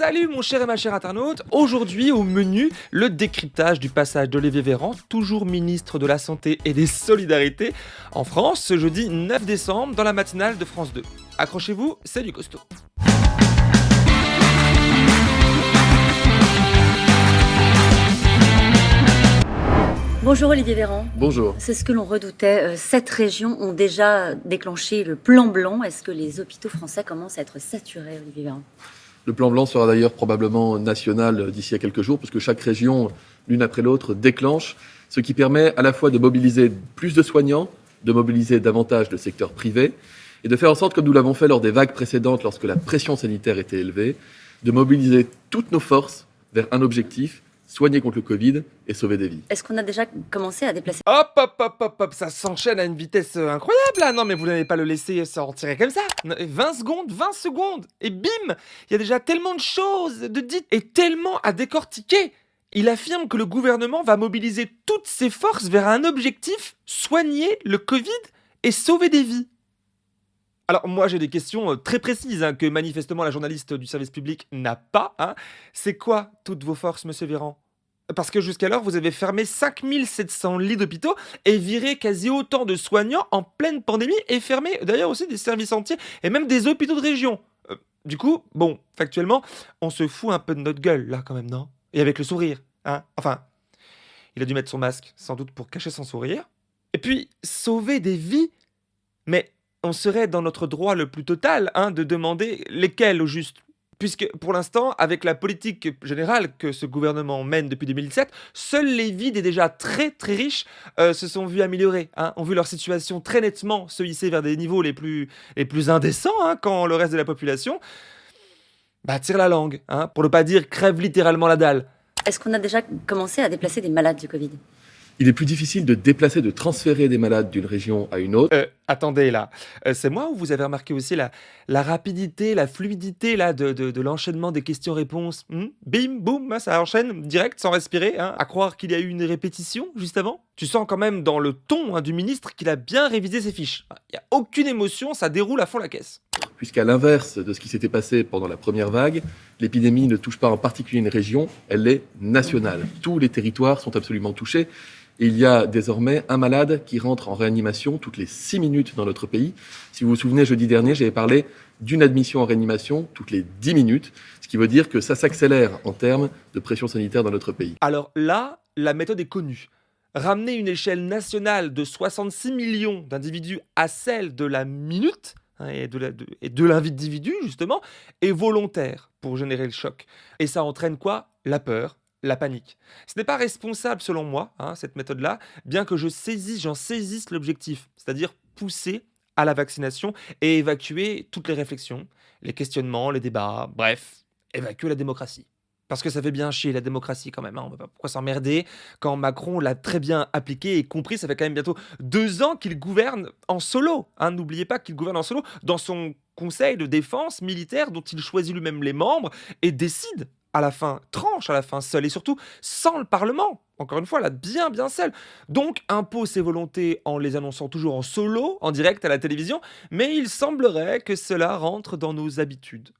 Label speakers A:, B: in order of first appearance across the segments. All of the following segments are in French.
A: Salut mon cher et ma chère internaute Aujourd'hui au menu, le décryptage du passage d'Olivier Véran, toujours ministre de la Santé et des Solidarités, en France ce jeudi 9 décembre dans la matinale de France 2. Accrochez-vous, c'est du costaud.
B: Bonjour Olivier Véran.
C: Bonjour.
B: C'est ce que l'on redoutait. Euh, Sept régions ont déjà déclenché le plan blanc. Est-ce que les hôpitaux français commencent à être saturés, Olivier Véran?
C: Le plan blanc sera d'ailleurs probablement national d'ici à quelques jours, puisque chaque région, l'une après l'autre, déclenche, ce qui permet à la fois de mobiliser plus de soignants, de mobiliser davantage le secteur privé, et de faire en sorte, comme nous l'avons fait lors des vagues précédentes, lorsque la pression sanitaire était élevée, de mobiliser toutes nos forces vers un objectif, soigner contre le Covid et sauver des vies.
B: Est-ce qu'on a déjà commencé à déplacer
A: Hop, hop, hop, hop, hop, ça s'enchaîne à une vitesse euh, incroyable là Non mais vous n'allez pas le laisser s'en tirer comme ça 20 secondes, 20 secondes, et bim Il y a déjà tellement de choses de dites et tellement à décortiquer il affirme que le gouvernement va mobiliser toutes ses forces vers un objectif, soigner le Covid et sauver des vies. Alors moi j'ai des questions euh, très précises hein, que manifestement la journaliste du service public n'a pas. Hein. C'est quoi toutes vos forces, monsieur Véran? Parce que jusqu'alors, vous avez fermé 5700 lits d'hôpitaux et viré quasi autant de soignants en pleine pandémie et fermé d'ailleurs aussi des services entiers et même des hôpitaux de région. Euh, du coup, bon, factuellement, on se fout un peu de notre gueule là quand même, non? Et avec le sourire, hein Enfin, il a dû mettre son masque sans doute pour cacher son sourire. Et puis, sauver des vies Mais on serait dans notre droit le plus total hein, de demander lesquelles au juste puisque pour l'instant, avec la politique générale que ce gouvernement mène depuis 2007, seules les vies des déjà très très riches euh, se sont vues améliorer, hein, ont vu leur situation très nettement se hisser vers des niveaux les plus, indécents, hein, quand le reste de la population bah, tire la langue, pour ne pas dire crève littéralement la dalle.
B: Est-ce qu'on a déjà commencé à déplacer des malades du Covid?
C: Il est plus difficile de déplacer, de transférer des malades d'une région à une autre.
A: Euh, attendez là, euh, c'est moi ou vous avez remarqué aussi la, la rapidité, la fluidité là de, l'enchaînement des questions-réponses? Hmm? Bim, boum, hein, ça enchaîne direct sans respirer, hein, à croire qu'il y a eu une répétition juste avant. Tu sens quand même dans le ton hein, du ministre qu'il a bien révisé ses fiches. Il n'y a aucune émotion, ça déroule à fond la caisse.
C: Puisqu'à l'inverse de ce qui s'était passé pendant la première vague, l'épidémie ne touche pas en particulier une région, elle est nationale. Tous les territoires sont absolument touchés il y a désormais un malade qui rentre en réanimation toutes les 6 minutes dans notre pays. Si vous vous souvenez, jeudi dernier, j'avais parlé d'une admission en réanimation toutes les 10 minutes, ce qui veut dire que ça s'accélère en termes de pression sanitaire dans notre pays.
A: Alors là, la méthode est connue. Ramener une échelle nationale de 66 millions d'individus à celle de la minute, et de l'individu justement, est volontaire pour générer le choc. Et ça entraîne quoi? La peur, la panique. Ce n'est pas responsable selon moi, hein, cette méthode-là, bien que je saisisse, j'en saisisse l'objectif, c'est-à-dire pousser à la vaccination et évacuer toutes les réflexions, les questionnements, les débats, bref, évacuer la démocratie. Parce que ça fait bien chier la démocratie quand même, hein, on ne pas pourquoi s'emmerder quand Macron l'a très bien appliqué et compris, ça fait quand même bientôt deux ans qu'il gouverne en solo. Hein. N'oubliez pas qu'il gouverne en solo dans son conseil de défense militaire dont il choisit lui-même les membres et décide à la fin, tranche à la fin seul, et surtout sans le Parlement. Encore une fois, là, bien, bien seul. Donc, impose ses volontés en les annonçant toujours en solo, en direct à la télévision, mais il semblerait que cela rentre dans nos habitudes.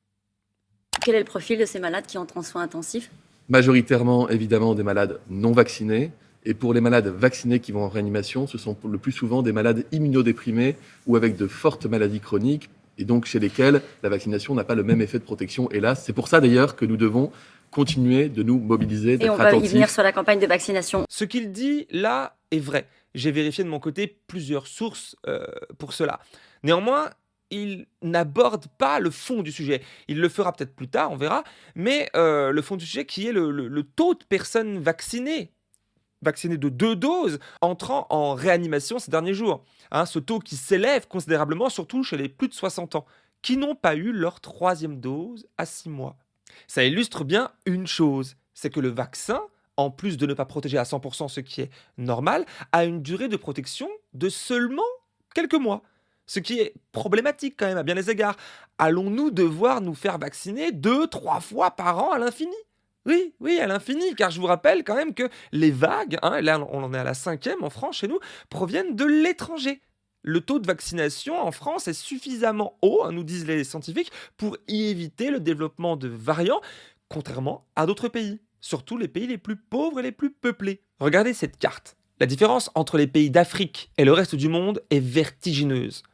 B: Quel est le profil de ces malades qui entrent en soins intensifs
C: Majoritairement, évidemment, des malades non vaccinés. Et pour les malades vaccinés qui vont en réanimation, ce sont le plus souvent des malades immunodéprimés ou avec de fortes maladies chroniques, et donc chez lesquels la vaccination n'a pas le même effet de protection, hélas. C'est pour ça d'ailleurs que nous devons continuer de nous mobiliser,
B: Et on va y venir sur la campagne de vaccination.
A: Ce qu'il dit là est vrai. J'ai vérifié de mon côté plusieurs sources euh, pour cela. Néanmoins, il n'aborde pas le fond du sujet. Il le fera peut-être plus tard, on verra. Mais euh, le fond du sujet qui est le taux de personnes vaccinées vaccinés de deux doses entrant en réanimation ces derniers jours. Hein, ce taux qui s'élève considérablement, surtout chez les plus de 60 ans, qui n'ont pas eu leur troisième dose à six mois. Ça illustre bien une chose, c'est que le vaccin, en plus de ne pas protéger à 100% ce qui est normal, a une durée de protection de seulement quelques mois. Ce qui est problématique quand même à bien des égards. Allons-nous devoir nous faire vacciner deux, trois fois par an à l'infini? Oui, oui, à l'infini, car je vous rappelle quand même que les vagues, hein, là on en est à la cinquième en France chez nous, proviennent de l'étranger. Le taux de vaccination en France est suffisamment haut, hein, nous disent les scientifiques, pour y éviter le développement de variants, contrairement à d'autres pays, surtout les pays les plus pauvres et les plus peuplés. Regardez cette carte. La différence entre les pays d'Afrique et le reste du monde est vertigineuse.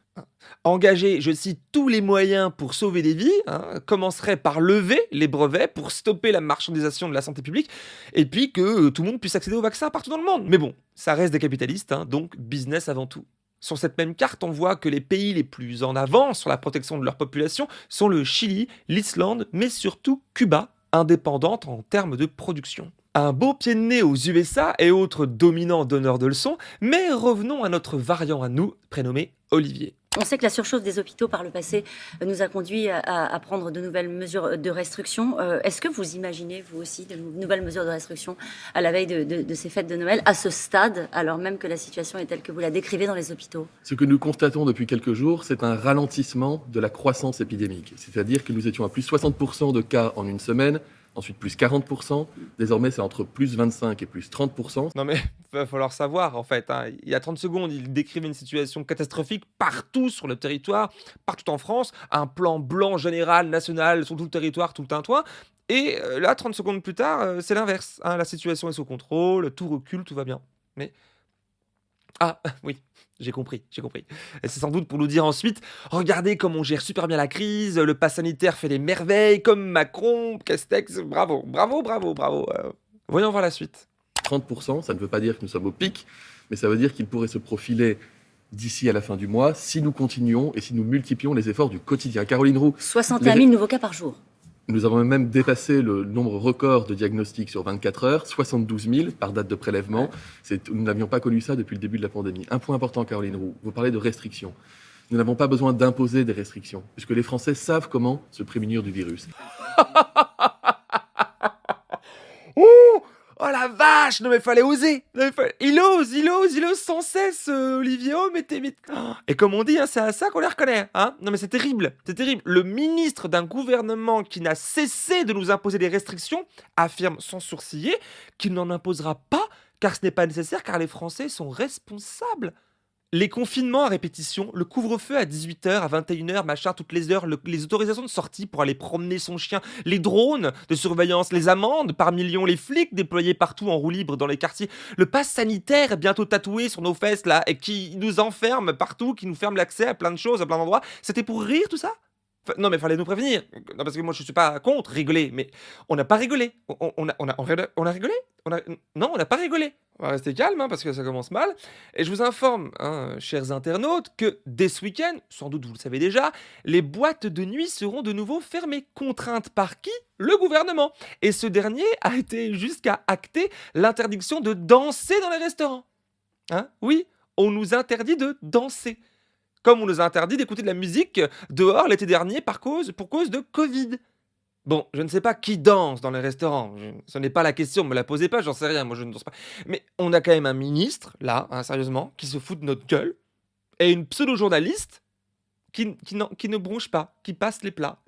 A: Engager, je cite, tous les moyens pour sauver des vies, hein, commencerait par lever les brevets pour stopper la marchandisation de la santé publique, et puis que euh, tout le monde puisse accéder au vaccin partout dans le monde. Mais bon, ça reste des capitalistes, hein, donc business avant tout. Sur cette même carte, on voit que les pays les plus en avant sur la protection de leur population sont le Chili, l'Islande, mais surtout Cuba, indépendante en termes de production. Un beau pied de nez aux USA et autres dominants donneurs de leçons, mais revenons à notre variant à nous, prénommé Olivier.
B: On sait que la surchauffe des hôpitaux par le passé nous a conduit à, prendre de nouvelles mesures de restriction. Euh, est-ce que vous imaginez, vous aussi, de nouvelles mesures de restriction à la veille de, ces fêtes de Noël, à ce stade, alors même que la situation est telle que vous la décrivez dans les hôpitaux?
C: Ce que nous constatons depuis quelques jours, c'est un ralentissement de la croissance épidémique. C'est-à-dire que nous étions à plus 60% de cas en une semaine, ensuite plus 40%, désormais c'est entre plus 25 et plus 30%.
A: Non mais il va falloir savoir en fait, hein. il y a 30 secondes il décrivait une situation catastrophique partout sur le territoire, partout en France, un plan blanc général, national, sur tout le territoire, tout le tintouin, et euh, là 30 secondes plus tard euh, c'est l'inverse, hein. la situation est sous contrôle, tout recule, tout va bien. Mais ah oui, j'ai compris, j'ai compris. C'est sans doute pour nous dire ensuite, regardez comme on gère super bien la crise, le pass sanitaire fait des merveilles, comme Macron, Castex, bravo, bravo, bravo, bravo. Euh, voyons voir la suite.
C: 30%, ça ne veut pas dire que nous sommes au pic, mais ça veut dire qu'il pourrait se profiler d'ici à la fin du mois si nous continuons et si nous multiplions les efforts du quotidien. Caroline Roux.
B: 61 000 nouveaux cas par jour.
C: Nous avons même dépassé le nombre record de diagnostics sur 24 heures, 72 000 par date de prélèvement. Nous n'avions pas connu ça depuis le début de la pandémie. Un point important, Caroline Roux, vous parlez de restrictions. Nous n'avons pas besoin d'imposer des restrictions, puisque les Français savent comment se prémunir du virus.
A: Oh la vache Non mais fallait oser Il ose, il ose, il ose sans cesse, euh, Olivier Oh, mais t'es... Et comme on dit, hein, c'est à ça qu'on les reconnaît. Hein non mais c'est terrible, c'est terrible. Le ministre d'un gouvernement qui n'a cessé de nous imposer des restrictions affirme sans sourciller qu'il n'en imposera pas car ce n'est pas nécessaire, car les Français sont responsables. Les confinements à répétition, le couvre-feu à 18h, à 21h, machin, toutes les heures, les autorisations de sortie pour aller promener son chien, les drones de surveillance, les amendes par millions, les flics déployés partout en roue libre dans les quartiers, le pass sanitaire bientôt tatoué sur nos fesses là, et qui nous enferme partout, qui nous ferme l'accès à plein de choses, à plein d'endroits, c'était pour rire tout ça? Non, mais fallait nous prévenir. Parce que moi, je suis pas contre rigoler, mais on n'a pas rigolé. On, a, rigolé? Non, on n'a pas rigolé. On va rester calme, hein, parce que ça commence mal. Et je vous informe, hein, chers internautes, que dès ce week-end, sans doute vous le savez déjà, les boîtes de nuit seront de nouveau fermées. Contraintes par qui? Le gouvernement. Et ce dernier a été jusqu'à acter l'interdiction de danser dans les restaurants. Hein? Oui, on nous interdit de danser comme on nous a interdit d'écouter de la musique dehors l'été dernier par cause, pour cause de Covid. Bon, je ne sais pas qui danse dans les restaurants. ce n'est pas la question, me la posez pas, j'en sais rien, moi je ne danse pas. Mais on a quand même un ministre, là, hein, sérieusement, qui se fout de notre gueule, et une pseudo-journaliste qui, ne bronche pas, qui passe les plats.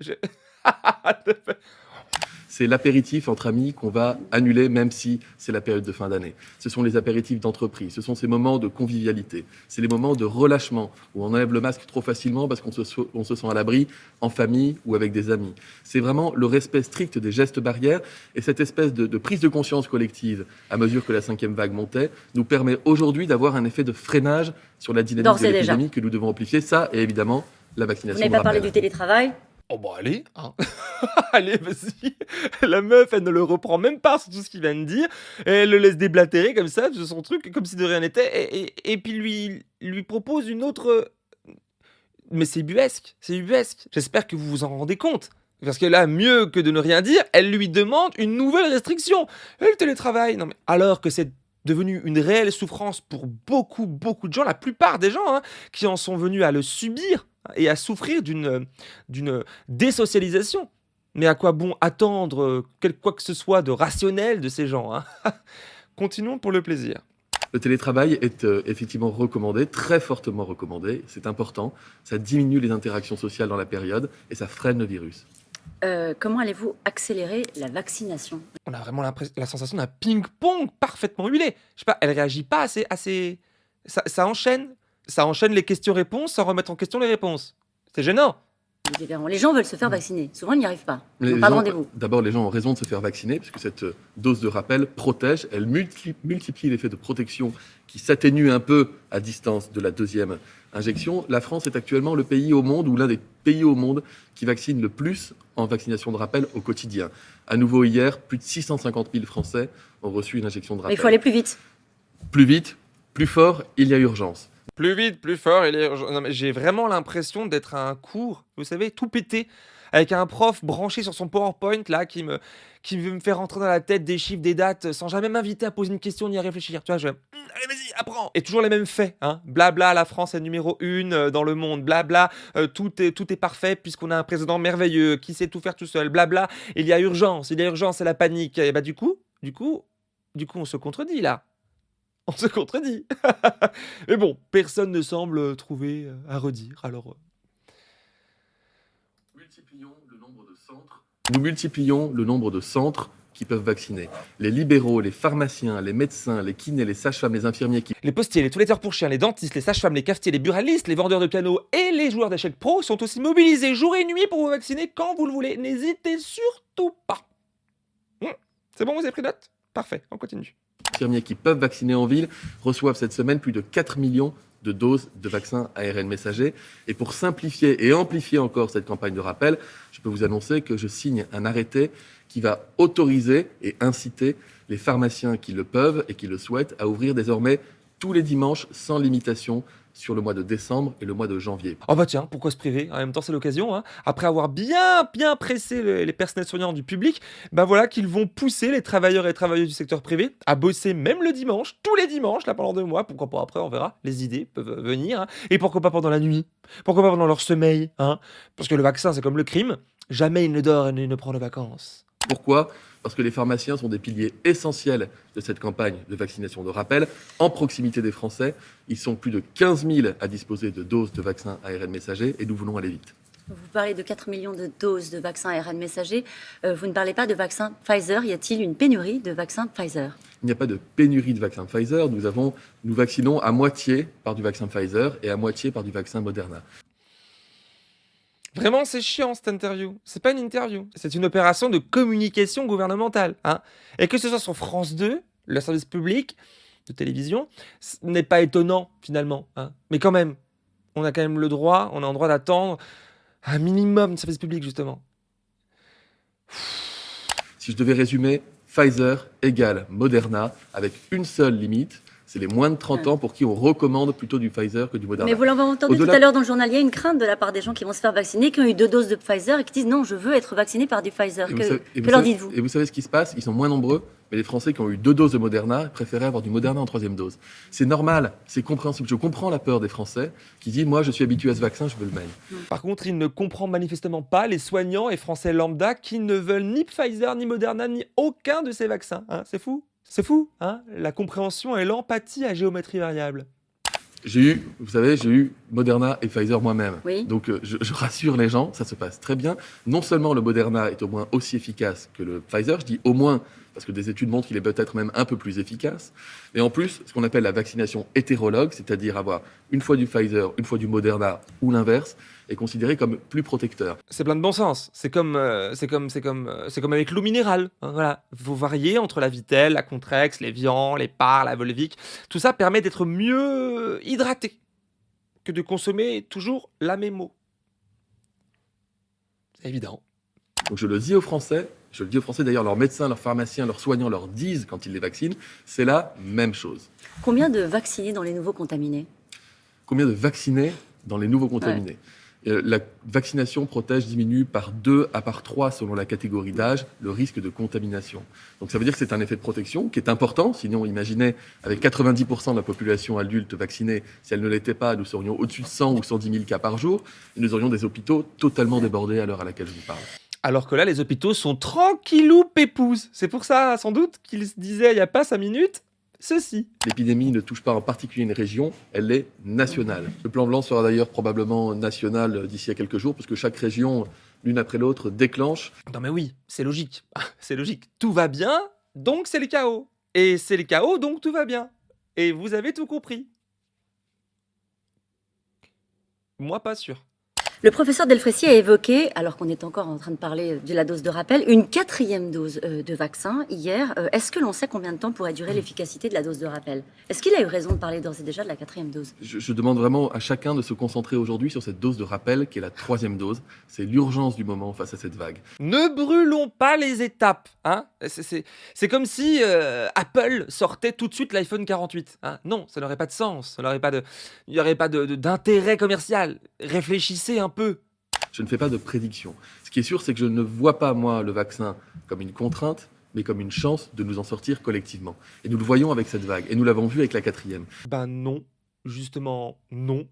C: c'est l'apéritif entre amis qu'on va annuler même si c'est la période de fin d'année. Ce sont les apéritifs d'entreprise, ce sont ces moments de convivialité, c'est les moments de relâchement où on enlève le masque trop facilement parce qu'on se, se sent à l'abri en famille ou avec des amis. C'est vraiment le respect strict des gestes barrières et cette espèce de, prise de conscience collective à mesure que la cinquième vague montait nous permet aujourd'hui d'avoir un effet de freinage sur la dynamique de l'épidémie que nous devons amplifier. Ça et évidemment la vaccination.
B: Vous n'avez pas parlé du télétravail?
A: Oh bah allez, hein. allez, vas-y. La meuf, elle ne le reprend même pas sur tout ce qu'il vient de dire. elle le laisse déblatérer comme ça, de son truc, comme si de rien n'était. Et, puis lui, lui propose une autre... Mais c'est buesque, c'est buesque. J'espère que vous vous en rendez compte. Parce que là, mieux que de ne rien dire, elle lui demande une nouvelle restriction. Et le télétravail, non mais alors que c'est devenu une réelle souffrance pour beaucoup, beaucoup de gens, la plupart des gens hein, qui en sont venus à le subir et à souffrir d'une désocialisation. Mais à quoi bon attendre quoi que ce soit de rationnel de ces gens hein? Continuons pour le plaisir.
C: Le télétravail est euh, effectivement recommandé, très fortement recommandé, c'est important. Ça diminue les interactions sociales dans la période et ça freine le virus.
B: Euh, comment allez-vous accélérer la vaccination?
A: On a vraiment la sensation d'un ping-pong parfaitement huilé. Je sais pas, elle réagit pas assez... assez... Ça, ça enchaîne? Ça enchaîne les questions-réponses sans remettre en question les réponses. C'est gênant.
B: Les gens veulent se faire vacciner. Souvent, ils n'y arrivent pas. Ils
C: Les
B: n'ont pas rendez-vous.
C: D'abord, les gens ont raison de se faire vacciner, puisque cette euh, dose de rappel protège, elle multiplie, multiplie l'effet de protection qui s'atténue un peu à distance de la deuxième injection. La France est actuellement le pays au monde, ou l'un des pays au monde, qui vaccine le plus en vaccination de rappel au quotidien. À nouveau, hier, plus de 650 000 Français ont reçu une injection de
B: Mais
C: rappel.
B: il faut aller plus vite.
C: Plus vite, plus fort, il y a urgence.
A: Plus vite, plus fort. il est J'ai vraiment l'impression d'être à un cours, vous savez, tout pété, avec un prof branché sur son PowerPoint là qui me, qui veut me faire rentrer dans la tête des chiffres, des dates, sans jamais m'inviter à poser une question ni à réfléchir. Tu vois, je Hum, allez vas-y, apprends. Et toujours les mêmes faits, hein. Blabla, la France est numéro une euh, dans le monde. Blabla, euh, tout est tout est parfait puisqu'on a un président merveilleux qui sait tout faire tout seul. Blabla, il y a urgence, il y a urgence, c'est la panique. Et bah du coup, du coup, du coup, on se contredit là. On se contredit. Mais bon, personne ne semble trouver euh, à redire. Alors, euh,
C: Multiplions le nombre de centres. Nous multiplions le nombre de centres qui peuvent vacciner. Les libéraux, les pharmaciens, les médecins, les kinés, les sages-femmes, les infirmiers qui
A: les postiers, les toiletteurs pour chiens, les dentistes, les sages-femmes, les cafetiers, les buralistes, les vendeurs de piano et les joueurs d'échecs pro sont aussi mobilisés jour et nuit pour vous vacciner quand vous le voulez. N'hésitez surtout pas. Hmm, C'est bon, vous avez pris note? Parfait, on continue.
C: Infirmiers qui peuvent vacciner en ville reçoivent cette semaine plus de 4 millions de doses de vaccins ARN messager. Et pour simplifier et amplifier encore cette campagne de rappel, je peux vous annoncer que je signe un arrêté qui va autoriser et inciter les pharmaciens qui le peuvent et qui le souhaitent à ouvrir désormais tous les dimanches sans limitation sur le mois de décembre et le mois de janvier.
A: Oh bah tiens, pourquoi se priver? En même temps, c'est l'occasion. hein. Après avoir bien, bien pressé le- les personnels soignants du public, bah voilà qu'ils vont pousser les travailleurs et travailleuses du secteur privé à bosser même le dimanche, tous les dimanches, là pendant deux mois. Pourquoi pas après, on verra. Les idées peuvent venir. hein. Et pourquoi pas pendant la nuit? Pourquoi pas pendant leur sommeil hein? Parce que le vaccin, c'est comme le crime. Jamais il ne dort et il ne prend de vacances.
C: Pourquoi? Parce que les pharmaciens sont des piliers essentiels de cette campagne de vaccination de rappel, en proximité des Français. Ils sont plus de 15 000 à disposer de doses de vaccins ARN messager et nous voulons aller vite.
B: Vous parlez de 4 millions de doses de vaccins ARN messager. Euh, vous ne parlez pas de vaccins Pfizer. Y a-t-il une pénurie de vaccins Pfizer?
C: Il n'y a pas de pénurie de vaccins Pfizer. Nous, avons, nous vaccinons à moitié par du vaccin Pfizer et à moitié par du vaccin Moderna.
A: Vraiment, c'est chiant cette interview. C'est pas une interview. C'est une opération de communication gouvernementale. Hein. Et que ce soit sur France 2, le service public de télévision, ce n'est pas étonnant finalement. Hein. Mais quand même, on a quand même le droit, on a le droit d'attendre un minimum de service public justement.
C: Si je devais résumer, Pfizer égale Moderna avec une seule limite. C'est les moins de 30 ans pour qui on recommande plutôt du Pfizer que du Moderna.
B: Mais vous l'avez entendu tout à l'heure dans le journal, il y a une crainte de la part des gens qui vont se faire vacciner, qui ont eu deux doses de Pfizer et qui disent non, je veux être vacciné par du Pfizer.
C: Et vous
B: Que,
C: savez- et
B: que
C: vous
B: leur
C: savez-
B: dites-vous
C: Et vous savez ce qui se passe? Ils sont moins nombreux, mais les Français qui ont eu deux doses de Moderna préféraient avoir du Moderna en troisième dose. C'est normal, c'est compréhensible. Je comprends la peur des Français qui disent Moi, je suis habitué à ce vaccin, je veux le même.
A: Par contre, il ne comprend manifestement pas les soignants et français lambda qui ne veulent ni Pfizer, ni Moderna, ni aucun de ces vaccins. Hein. C'est fou? C'est fou. Hein? La compréhension et l'empathie à géométrie variable.
C: J'ai eu, vous savez, j'ai eu Moderna et Pfizer moi-même.
B: Oui.
C: Donc, euh, je, je rassure les gens, ça se passe très bien. Non seulement le Moderna est au moins aussi efficace que le Pfizer, je dis au moins parce que des études montrent qu'il est peut-être même un peu plus efficace. Et en plus, ce qu'on appelle la vaccination hétérologue, c'est-à-dire avoir une fois du Pfizer, une fois du Moderna ou l'inverse, est considéré comme plus protecteur.
A: C'est plein de bon sens. C'est comme, euh, c'est comme, c'est comme, euh, c'est comme avec l'eau minérale. hein, voilà, vous variez entre la Vitelle, la Contrex, les Vian, les Par, la Volvic. Tout ça permet d'être mieux hydraté que de consommer toujours la même eau. C'est évident.
C: Donc je le dis aux Français, je le dis aux Français d'ailleurs, leurs médecins, leurs pharmaciens, leurs soignants leur disent quand ils les vaccinent, c'est la même chose.
B: Combien de vaccinés dans les nouveaux contaminés?
C: Combien de vaccinés dans les nouveaux contaminés? La vaccination protège, diminue par 2 à par 3 selon la catégorie d'âge, le risque de contamination. Donc ça veut dire que c'est un effet de protection qui est important. Sinon, imaginez, avec 90% de la population adulte vaccinée, si elle ne l'était pas, nous serions au-dessus de 100 ou 110 000 cas par jour. Et nous aurions des hôpitaux totalement débordés à l'heure à laquelle je vous parle.
A: Alors que là, les hôpitaux sont tranquillou pépouze. C'est pour ça, sans doute, qu'ils se disaient il n'y a pas 5 minutes, ceci.
C: L'épidémie ne touche pas en particulier une région, elle est nationale. Le plan blanc sera d'ailleurs probablement national d'ici à quelques jours, parce que chaque région, l'une après l'autre, déclenche.
A: Non mais oui, c'est logique. C'est logique. Tout va bien, donc c'est le chaos. Et c'est le chaos, donc tout va bien. Et vous avez tout compris. Moi, pas sûr.
B: Le professeur Delfrécy a évoqué, alors qu'on est encore en train de parler de la dose de rappel, une quatrième dose euh, de vaccin hier. Euh, Est-ce que l'on sait combien de temps pourrait durer l'efficacité de la dose de rappel? Est-ce qu'il a eu raison de parler d'ores et déjà de la quatrième dose?
C: Je, je demande vraiment à chacun de se concentrer aujourd'hui sur cette dose de rappel qui est la troisième dose. C'est l'urgence du moment face à cette vague.
A: Ne brûlons pas les étapes. Hein c'est, comme si euh, Apple sortait tout de suite l'iPhone 48. hein. non, ça n'aurait pas de sens. Ça n'aurait pas de, il n'y aurait pas de- de- d'intérêt commercial. Réfléchissez un peu.
C: Je ne fais pas de prédiction. Ce qui est sûr, c'est que je ne vois pas, moi, le vaccin comme une contrainte, mais comme une chance de nous en sortir collectivement. Et nous le voyons avec cette vague. Et nous l'avons vu avec la quatrième.
A: Ben non, justement non.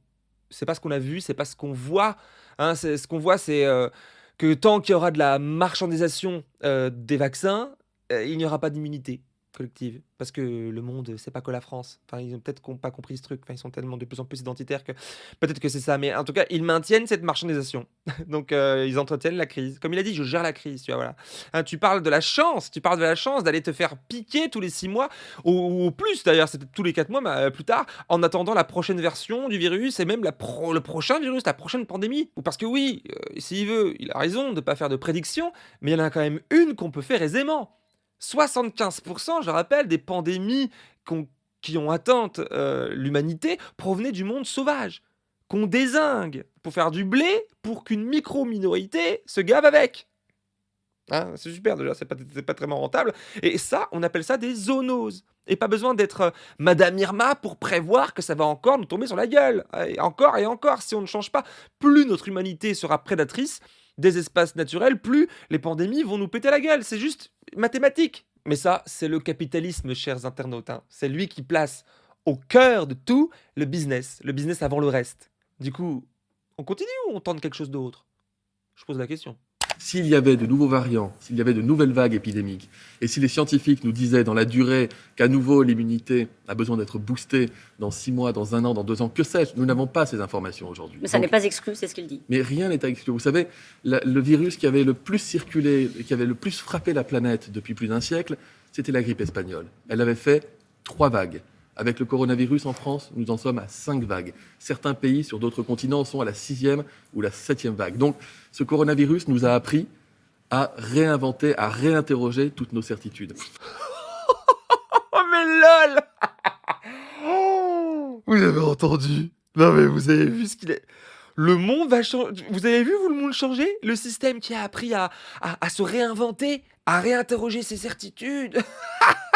A: C'est pas ce qu'on a vu, c'est pas ce qu'on voit. Hein, c'est- ce qu'on voit, c'est euh, que tant qu'il y aura de la marchandisation euh, des vaccins, euh, il n'y aura pas d'immunité collective. Parce que le monde, c'est pas que la France. Enfin, ils ont peut-être pas compris ce truc. Ils sont tellement de plus en plus identitaires que peut-être que c'est ça. Mais en tout cas, ils maintiennent cette marchandisation. Donc, euh, ils entretiennent la crise. Comme il a dit, je gère la crise. Tu vois, voilà. Hein, tu parles de la chance. Tu parles de la chance d'aller te faire piquer tous les six mois ou, plus d'ailleurs, c'est tous les quatre mois mais, euh, plus tard, en attendant la prochaine version du virus et même le prochain virus, la prochaine pandémie. Parce que oui, euh, s'il veut, il a raison de pas faire de prédiction, mais il y en a quand même une qu'on peut faire aisément. 75%, je rappelle, des pandémies qui ont atteint euh, l'humanité provenaient du monde sauvage, qu'on désingue pour faire du blé pour qu'une micro-minorité se gave avec. Hein, c'est super déjà, c'est pas, pas très rentable. Et ça, on appelle ça des zoonoses. Et pas besoin d'être euh, Madame Irma pour prévoir que ça va encore nous tomber sur la gueule. Et encore et encore, si on ne change pas, plus notre humanité sera prédatrice des espaces naturels, plus les pandémies vont nous péter la gueule. C'est juste mathématique. Mais ça, c'est le capitalisme, chers internautes. hein. C'est lui qui place au cœur de tout le business. Le business avant le reste. Du coup, on continue ou on tente quelque chose d'autre? Je pose la question.
C: S'il y avait de nouveaux variants, s'il y avait de nouvelles vagues épidémiques, et si les scientifiques nous disaient dans la durée qu'à nouveau l'immunité a besoin d'être boostée dans six mois, dans un an, dans deux ans, que sais-je, nous n'avons pas ces informations aujourd'hui.
B: Mais ça n'est pas exclu, c'est ce qu'il dit.
C: Mais rien n'est à exclure. Vous savez, la- le virus qui avait le plus circulé, qui avait le plus frappé la planète depuis plus d'un siècle, c'était la grippe espagnole. Elle avait fait trois vagues. Avec le coronavirus en France, nous en sommes à cinq vagues. Certains pays sur d'autres continents sont à la sixième ou la septième vague. Donc, ce coronavirus nous a appris à réinventer, à réinterroger toutes nos certitudes.
A: Oh mais lol Vous avez entendu? Non mais vous avez vu ce qu'il est... Le monde va changer. Vous avez vu, vous, le monde changer? Le système qui a appris à, à se réinventer, à réinterroger ses certitudes?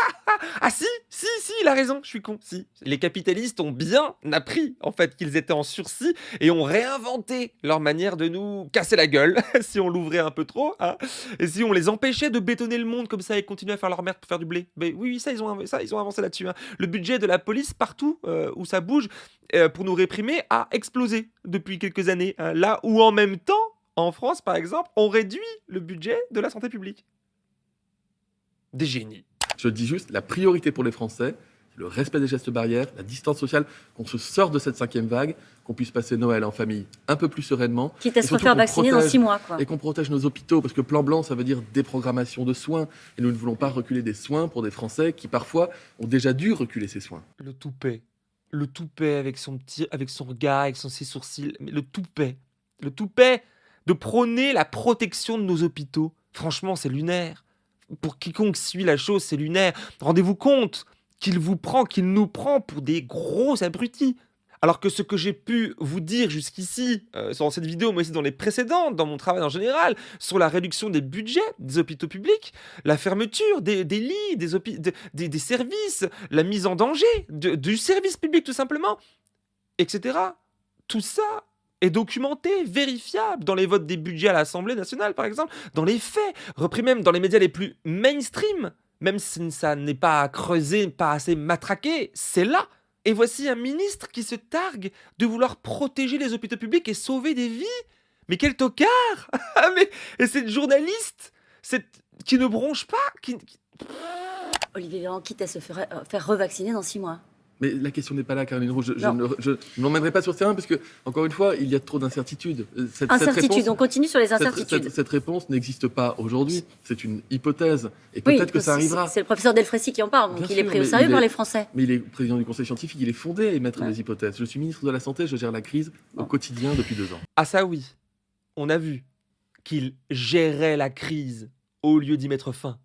A: ah si, si, si, il a raison, je suis con, si. Les capitalistes ont bien appris, en fait, qu'ils étaient en sursis et ont réinventé leur manière de nous casser la gueule, si on l'ouvrait un peu trop, hein. Et si on les empêchait de bétonner le monde comme ça et continuer à faire leur merde pour faire du blé Mais oui, oui, ça, ils ont, ça, ils ont avancé là-dessus. hein. Le budget de la police, partout euh, où ça bouge, euh, pour nous réprimer, a explosé depuis quelques années. hein. Là où en même temps, en France par exemple, on réduit le budget de la santé publique. Des génies.
C: Je dis juste, la priorité pour les Français, c'est le respect des gestes barrières, la distance sociale, qu'on se sorte de cette cinquième vague, qu'on puisse passer Noël en famille un peu plus sereinement,
B: Quitte à
C: Et
B: se refaire
C: qu'on
B: vacciner dans
C: protège-
B: six mois, quoi.
C: et qu'on protège nos hôpitaux, parce que plan blanc, ça veut dire déprogrammation de soins, et nous ne voulons pas reculer des soins pour des Français qui parfois ont déjà dû reculer ces soins.
A: Le toupet. Le toupet avec son petit, avec son regard, avec son ses sourcils. Mais le toupet. Le toupet de prôner la protection de nos hôpitaux. Franchement, c'est lunaire. Pour quiconque suit la chose, c'est lunaire. Rendez-vous compte qu'il vous prend, qu'il nous prend pour des gros abrutis. Alors que ce que j'ai pu vous dire jusqu'ici, euh, dans cette vidéo, mais aussi dans les précédentes, dans mon travail en général, sur la réduction des budgets des hôpitaux publics, la fermeture des, lits, des, services, la mise en danger du service public tout simplement, etc. Tout ça est documenté, vérifiable dans les votes des budgets à l'Assemblée nationale par exemple, dans les faits, repris même dans les médias les plus mainstream, même si ça n'est pas creusé, pas assez matraqué, c'est là. Et voici un ministre qui se targue de vouloir protéger les hôpitaux publics et sauver des vies. Mais quel tocard Ah mais et cette journaliste, cette qui ne bronche pas, qui,
B: Olivier Véran, quitte à se faire, euh, faire revacciner dans six mois.
C: Mais la question n'est pas là, Caroline Roux. Je, ne je ne m'emmènerai pas sur ce terrain parce que, encore une fois, il y a trop d'incertitudes. Euh, Cette, cette
B: Incertitude,
C: réponse-
B: on continue sur les incertitudes.
C: cette- cette réponse n'existe pas aujourd'hui. C'est une hypothèse. Et
B: Oui,
C: peut-être que ça arrivera.
B: C'est le professeur Delfrécy qui en parle, donc
C: Bien
B: il est pris au sérieux par les Français.
C: Mais il est président du conseil scientifique, il est fondé à émettre
B: Ouais.
C: des hypothèses. Je suis ministre de la Santé, je gère la crise au quotidien depuis deux ans.
A: Ah ça oui, on a vu qu'il gérait la crise au lieu d'y mettre fin.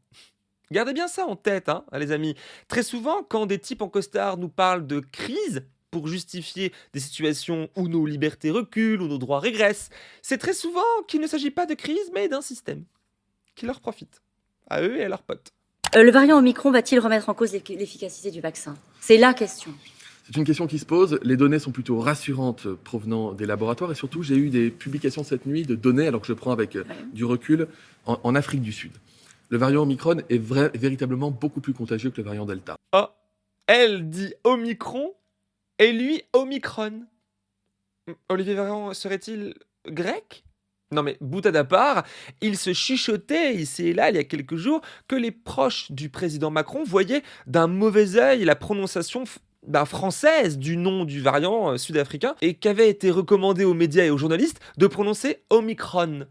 A: Gardez bien ça en tête, hein, les amis. Très souvent, quand des types en costard nous parlent de crise pour justifier des situations où nos libertés reculent, où nos droits régressent, c'est très souvent qu'il ne s'agit pas de crise, mais d'un système qui leur profite, à eux et à leurs potes.
B: Euh, le variant Omicron va-t-il remettre en cause l'effi- l'efficacité du vaccin? C'est la question.
C: C'est une question qui se pose. Les données sont plutôt rassurantes euh, provenant des laboratoires et surtout, j'ai eu des publications cette nuit de données, alors que je prends avec euh,
B: Ouais.
C: du recul, en, en Afrique du Sud. Le variant Omicron est véritablement beaucoup plus contagieux que le variant Delta.
A: Oh, elle dit Omicron et lui Omicron. Hmm, Olivier Véran serait-il grec? Non mais boutade à part, il se chuchotait ici et là il y a quelques jours que les proches du président Macron voyaient d'un mauvais œil la prononciation ben, française du nom du variant euh, sud-africain et qu'avait été recommandé aux médias et aux journalistes de prononcer Omicron.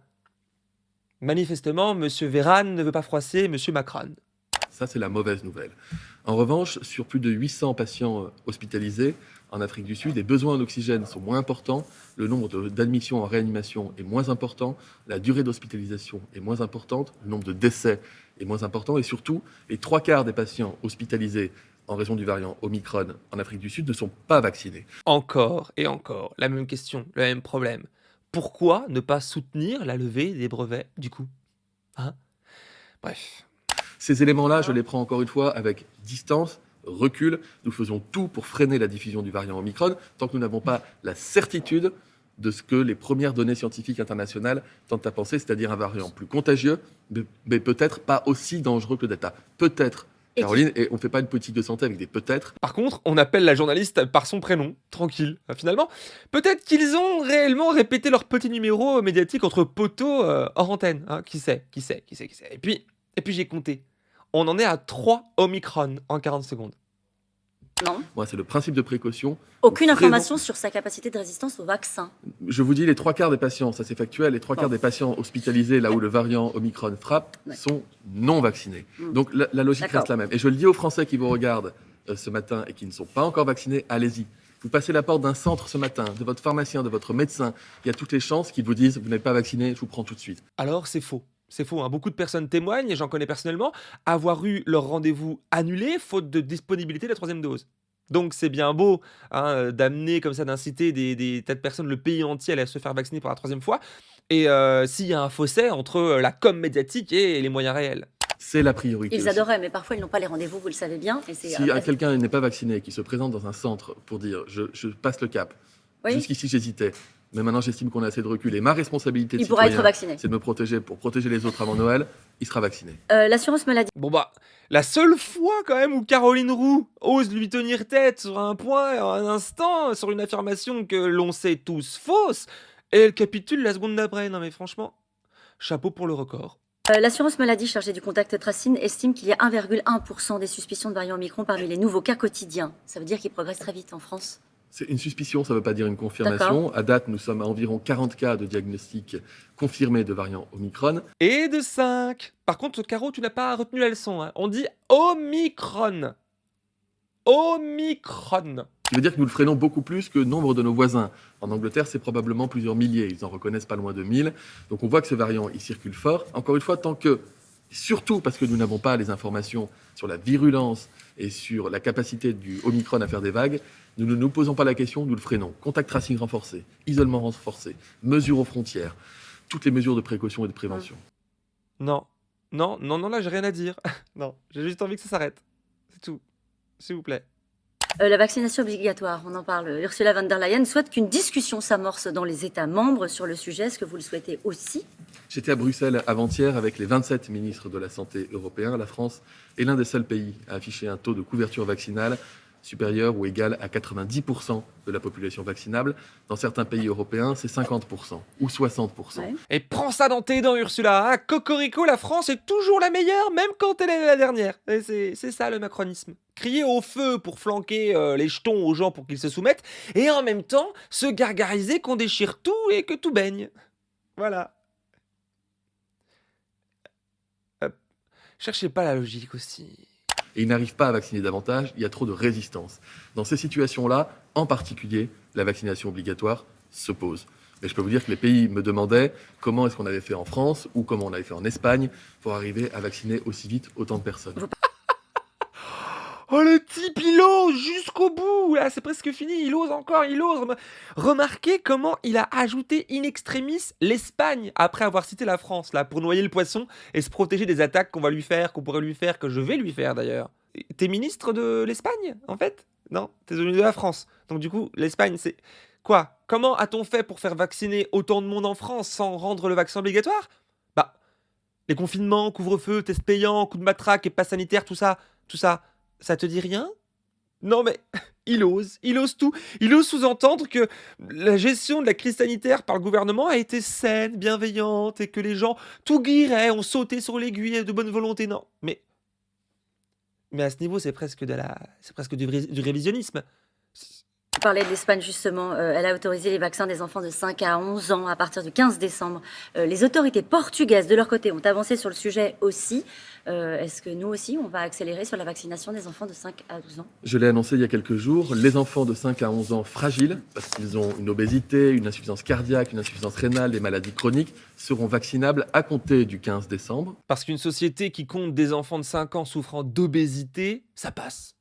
A: Manifestement, Monsieur Véran ne veut pas froisser Monsieur Macron.
C: Ça, c'est la mauvaise nouvelle. En revanche, sur plus de 800 patients euh, hospitalisés en Afrique du Sud, les besoins en oxygène sont moins importants, le nombre d'admissions en réanimation est moins important, la durée d'hospitalisation est moins importante, le nombre de décès est moins important, et surtout, les trois quarts des patients hospitalisés en raison du variant Omicron en Afrique du Sud ne sont pas vaccinés.
A: Encore et encore, la même question, le même problème. Pourquoi ne pas soutenir la levée des brevets, du coup? Hein? Bref.
C: Ces éléments-là, je les prends encore une fois avec distance, recul. Nous faisons tout pour freiner la diffusion du variant Omicron tant que nous n'avons pas la certitude de ce que les premières données scientifiques internationales tentent à penser, c'est-à-dire un variant plus contagieux, mais, peut-être pas aussi dangereux que le Delta. Peut-être, Caroline, et on ne fait pas une politique de santé avec des peut-être.
A: Par contre, on appelle la journaliste par son prénom, tranquille. Euh, Finalement, peut-être qu'ils ont réellement répété leur petit numéro médiatique entre poteaux euh, hors antenne. hein. Qui sait Qui sait Qui sait Qui sait Et puis, et puis j'ai compté. On en est à 3 Omicron en 40 secondes.
B: Non.
C: Moi, c'est le principe de précaution.
B: Aucune information sur sa capacité de résistance au vaccin.
C: Je vous dis, les trois quarts des patients, ça c'est factuel, les trois
B: Bon.
C: quarts des patients hospitalisés là où le variant Omicron frappe
B: Ouais.
C: sont non vaccinés.
B: Mm.
C: Donc la, la logique reste la même. Et je le dis aux Français qui vous regardent euh, ce matin et qui ne sont pas encore vaccinés, allez-y. Vous passez la porte d'un centre ce matin, de votre pharmacien, de votre médecin, il y a toutes les chances qu'ils vous disent vous n'êtes pas vacciné, je vous prends tout de suite.
A: Alors c'est faux. C'est faux. hein. Beaucoup de personnes témoignent, et j'en connais personnellement, avoir eu leur rendez-vous annulé faute de disponibilité de la troisième dose. Donc c'est bien beau hein, euh, d'amener comme ça, d'inciter des, des tas de personnes, le pays entier à aller se faire vacciner pour la troisième fois. Et euh, s'il y a un fossé entre euh, la com médiatique et les moyens réels.
C: C'est la priorité.
B: Ils
C: aussi.
B: adoraient, mais parfois ils n'ont pas les rendez-vous, vous le savez bien. Et c'est,
C: Si
B: euh,
C: quelqu'un n'est pas vacciné, qui se présente dans un centre pour dire je, je passe le cap,
B: oui,
C: jusqu'ici j'hésitais, mais maintenant j'estime qu'on a assez de recul et ma responsabilité de
B: il pourra être
C: citoyen,
B: vacciné.
C: c'est de me protéger pour protéger les autres avant Noël, il sera vacciné.
B: Euh, L'assurance maladie.
A: Bon bah, la seule fois quand même où Caroline Roux ose lui tenir tête sur un point, un instant, sur une affirmation que l'on sait tous fausse, et elle capitule la seconde d'après. Non mais franchement, chapeau pour le record.
B: Euh, L'assurance maladie chargée du contact tracing estime qu'il y a 1,1% des suspicions de variant Omicron parmi les nouveaux cas quotidiens. Ça veut dire qu'ils progressent très vite en France.
C: C'est une suspicion, ça ne veut pas dire une confirmation. À date, nous sommes à environ 40 cas de diagnostic confirmés de variant Omicron.
A: Et de 5. Par contre, Caro, tu n'as pas retenu la leçon. hein. On dit Omicron. Omicron.
C: Ce qui veut dire que nous le freinons beaucoup plus que nombre de nos voisins. En Angleterre, c'est probablement plusieurs milliers. Ils en reconnaissent pas loin de 1000. Donc on voit que ce variant, il circule fort. Encore une fois, tant que, surtout parce que nous n'avons pas les informations sur la virulence et sur la capacité du Omicron à faire des vagues, nous ne nous posons pas la question, nous le freinons. Contact tracing renforcé, isolement renforcé, mesures aux frontières, toutes les mesures de précaution et de prévention.
A: Non. Non, non, non, là, j'ai rien à dire. non, j'ai juste envie que ça s'arrête. C'est tout. S'il vous plaît.
B: Euh, la vaccination obligatoire, on en parle. Ursula von der Leyen souhaite qu'une discussion s'amorce dans les États membres sur le sujet. Est-ce que vous le souhaitez aussi?
C: J'étais à Bruxelles avant-hier avec les 27 ministres de la Santé européens. La France est l'un des seuls pays à afficher un taux de couverture vaccinale supérieure ou égale à 90% de la population vaccinable. Dans certains pays européens, c'est 50% ou 60%.
B: Ouais.
A: Et prends ça dans tes dents, Ursula. Hein Cocorico, la France est toujours la meilleure, même quand elle est la dernière. Et C'est c'est ça le macronisme. Crier au feu pour flanquer euh, les jetons aux gens pour qu'ils se soumettent, et en même temps se gargariser qu'on déchire tout et que tout baigne. Voilà. Cherchez pas la logique aussi.
C: Et ils n'arrivent pas à vacciner davantage, il y a trop de résistance. Dans ces situations-là, en particulier, la vaccination obligatoire se pose. Mais je peux vous dire que les pays me demandaient comment est-ce qu'on avait fait en France ou comment on avait fait en Espagne pour arriver à vacciner aussi vite autant de personnes.
A: Oh le type, il ose jusqu'au bout. Là, c'est presque fini, il ose encore, il ose. Rem- Remarquez comment il a ajouté in extremis l'Espagne après avoir cité la France, là, pour noyer le poisson et se protéger des attaques qu'on va lui faire, qu'on pourrait lui faire, que je vais lui faire d'ailleurs. T'es ministre de l'Espagne, en fait? Non, t'es venu de la France. Donc du coup, l'Espagne, c'est... Quoi? Comment a-t-on fait pour faire vacciner autant de monde en France sans rendre le vaccin obligatoire? Bah, les confinements, couvre-feu, tests payants, coups de matraque et pas sanitaire, tout ça, tout ça, ça te dit rien? Non mais il ose, il ose tout. Il ose sous-entendre que la gestion de la crise sanitaire par le gouvernement a été saine, bienveillante et que les gens tout guiraient, ont sauté sur l'aiguille de bonne volonté. Non, mais mais à ce niveau, c'est presque de la, c'est presque du, du révisionnisme.
B: Vous parlez de l'Espagne justement, euh, elle a autorisé les vaccins des enfants de 5 à 11 ans à partir du 15 décembre. Euh, les autorités portugaises, de leur côté, ont avancé sur le sujet aussi. Euh, Est-ce que nous aussi, on va accélérer sur la vaccination des enfants de 5 à 12 ans?
C: Je l'ai annoncé il y a quelques jours, les enfants de 5 à 11 ans fragiles, parce qu'ils ont une obésité, une insuffisance cardiaque, une insuffisance rénale, des maladies chroniques, seront vaccinables à compter du 15 décembre.
A: Parce qu'une société qui compte des enfants de 5 ans souffrant d'obésité, ça passe.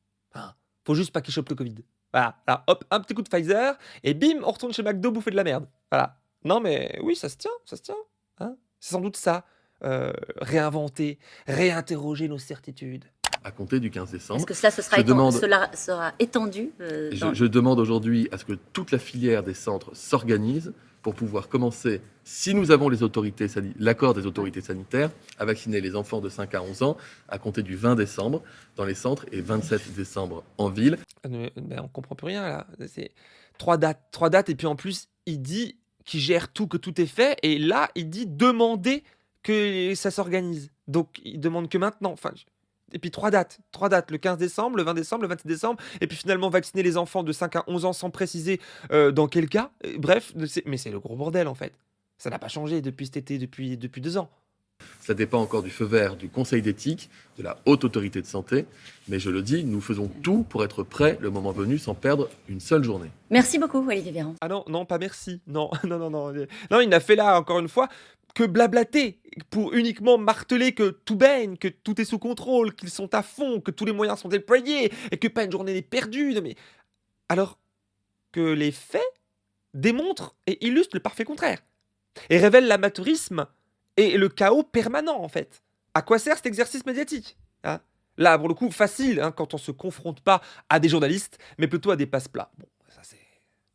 A: Faut juste pas qu'ils chopent le Covid. Voilà, Là, hop, un petit coup de Pfizer, et bim, on retourne chez McDo bouffer de la merde. Voilà. Non mais oui, ça se tient, ça se tient. Hein. C'est sans doute ça. Euh, réinventer, réinterroger nos certitudes.
C: à compter du 15 décembre.
B: Est-ce que cela, ce sera,
C: Je
B: éten-
C: demande-
B: cela sera étendu euh,
C: je demande aujourd'hui à ce que toute la filière des centres s'organise pour pouvoir commencer, si nous avons l'accord des autorités sanitaires, à vacciner les enfants de 5 à 11 ans à compter du 20 décembre dans les centres et 27 décembre en ville.
A: Ah, mais- on comprend plus rien là. C'est trois dates, trois dates, et puis en plus, il dit qu'il gère tout, que tout est fait, et là, il dit demander que ça s'organise. Donc, il demande que maintenant. Et puis trois dates, trois dates, le 15 décembre, le 20 décembre, le 27 décembre, et puis finalement vacciner les enfants de 5 à 11 ans sans préciser euh, dans quel cas. Bref, mais c'est le gros bordel en fait. Ça n'a pas changé depuis cet été, depuis, depuis deux ans.
C: Ça dépend encore du feu vert du Conseil d'éthique, de la haute autorité de santé, mais je le dis, nous faisons tout pour être prêts le moment venu sans perdre une seule journée.
B: Merci beaucoup, Olivier Véran.
A: Ah non, non, pas merci. Non, non, non, non. Non, il n'a fait là, encore une fois, que blablater pour uniquement marteler que tout baigne, que tout est sous contrôle, qu'ils sont à fond, que tous les moyens sont déployés et que pas une journée n'est perdue. Mais... Alors que les faits démontrent et illustrent le parfait contraire et révèlent l'amateurisme et le chaos permanent en fait. À quoi sert cet exercice médiatique hein? Là, pour le coup, facile hein, quand on se confronte pas à des journalistes, mais plutôt à des passe-plats. Bon, ça c'est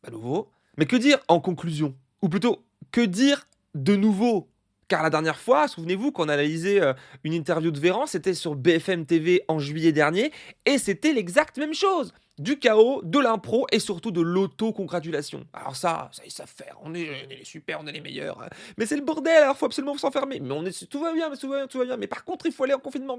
A: pas nouveau. Mais que dire en conclusion? Ou plutôt, que dire de nouveau? Car la dernière fois, souvenez-vous qu'on a analysé euh, une interview de Véran, c'était sur BFM TV en juillet dernier, et c'était l'exacte même chose. Du chaos, de l'impro et surtout de l'auto-congratulation. Alors ça, ça ils savent faire. On est, on est les super, on est les meilleurs. hein. Mais c'est le bordel, alors faut absolument s'enfermer. Mais on est, tout va bien, mais tout va bien, tout va bien. Mais par contre, il faut aller en confinement.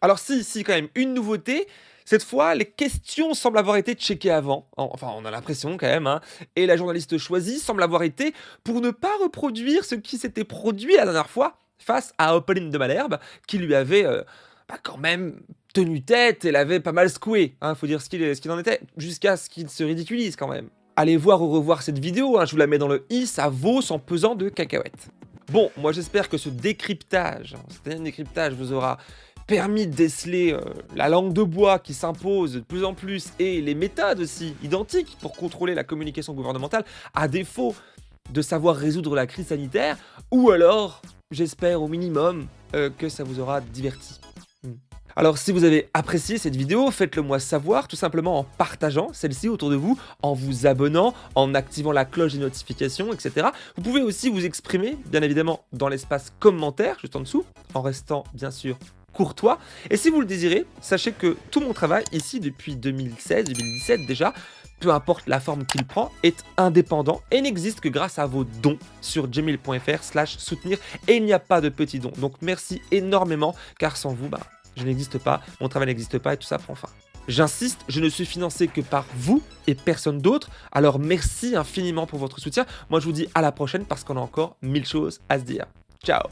A: Alors si, si, quand même, une nouveauté. Cette fois, les questions semblent avoir été checkées avant. En- Enfin, on a l'impression quand même. hein. Et la journaliste choisie semble avoir été pour ne pas reproduire ce qui s'était produit la dernière fois face à Opaline de Malherbe, qui lui avait euh, bah, quand même tenu tête et l'avait pas mal secoué. Hein, faut dire ce qu'il en était, jusqu'à ce qu'il se ridiculise quand même. Allez voir ou revoir cette vidéo, hein, je vous la mets dans le i, ça vaut son pesant de cacahuètes. Bon, moi j'espère que ce décryptage, hein, dernier décryptage vous aura permis de déceler euh, la langue de bois qui s'impose de plus en plus et les méthodes aussi identiques pour contrôler la communication gouvernementale, à défaut de savoir résoudre la crise sanitaire, ou alors, j'espère au minimum, euh, que ça vous aura diverti. Hmm. Alors si vous avez apprécié cette vidéo, faites-le moi savoir tout simplement en partageant celle-ci autour de vous, en vous abonnant, en activant la cloche des notifications, etc. Vous pouvez aussi vous exprimer, bien évidemment, dans l'espace commentaire, juste en dessous, en restant bien sûr courtois. Et si vous le désirez, sachez que tout mon travail ici depuis 2016-2017 déjà, peu importe la forme qu'il prend, est indépendant et n'existe que grâce à vos dons sur gmail.fr slash soutenir et il n'y a pas de petits dons. Donc merci énormément car sans vous, bah, je n'existe pas, mon travail n'existe pas et tout ça prend fin. J'insiste, je ne suis financé que par vous et personne d'autre, alors merci infiniment pour votre soutien. Moi je vous dis à la prochaine parce qu'on a encore mille choses à se dire. Ciao